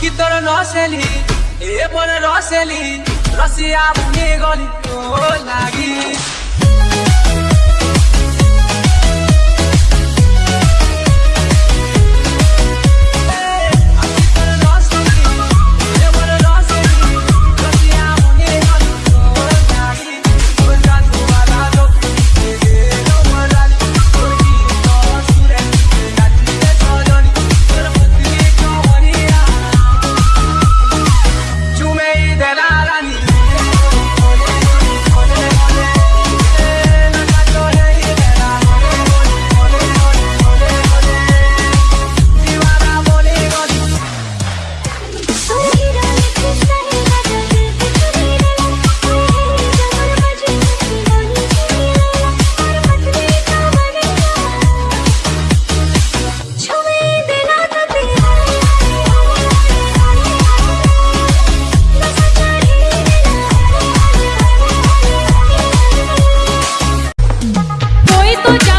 আখি তোর নসেলি এ বলে রসেলি রসিয়া ভুলে গলি তো লাগি। no ya.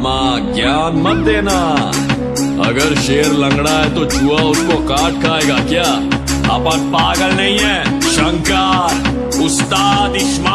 मामा ज्ञान मत देना। अगर शेर लंगड़ा है तो चूहा उसको काट खाएगा, क्या? अपन पागल नहीं है, शंकर, उस्ताद इश्मा